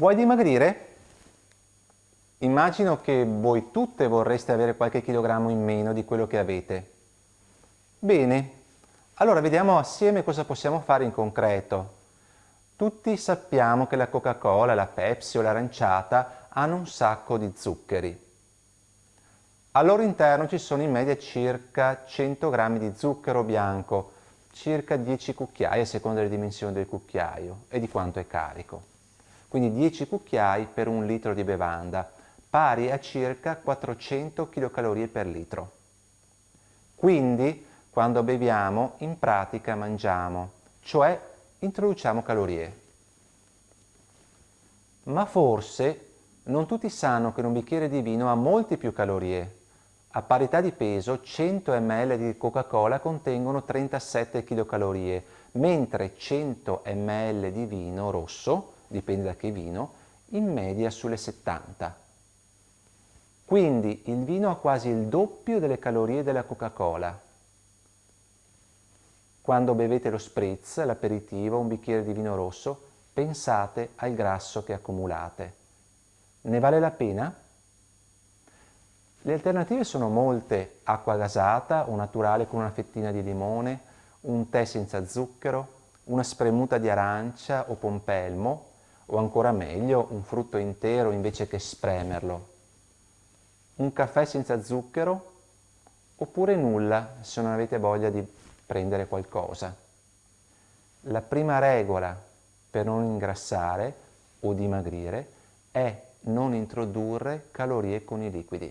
Vuoi dimagrire? Immagino che voi tutte vorreste avere qualche chilogrammo in meno di quello che avete. Bene, allora vediamo assieme cosa possiamo fare in concreto. Tutti sappiamo che la Coca-Cola, la Pepsi o l'aranciata hanno un sacco di zuccheri. Al loro interno ci sono in media circa 100 grammi di zucchero bianco, circa 10 cucchiai a seconda delle dimensioni del cucchiaio e di quanto è carico. Quindi 10 cucchiai per un litro di bevanda, pari a circa 400 kcal per litro. Quindi, quando beviamo, in pratica mangiamo, cioè introduciamo calorie. Ma forse non tutti sanno che un bicchiere di vino ha molti più calorie. A parità di peso, 100 ml di Coca-Cola contengono 37 kcal, mentre 100 ml di vino rosso, dipende da che vino, in media sulle 70. Quindi il vino ha quasi il doppio delle calorie della Coca-Cola. Quando bevete lo spritz, l'aperitivo, un bicchiere di vino rosso, pensate al grasso che accumulate. Ne vale la pena? Le alternative sono molte, acqua gasata o naturale con una fettina di limone, un tè senza zucchero, una spremuta di arancia o pompelmo, o ancora meglio un frutto intero invece che spremerlo un caffè senza zucchero oppure nulla se non avete voglia di prendere qualcosa. La prima regola per non ingrassare o dimagrire è non introdurre calorie con i liquidi.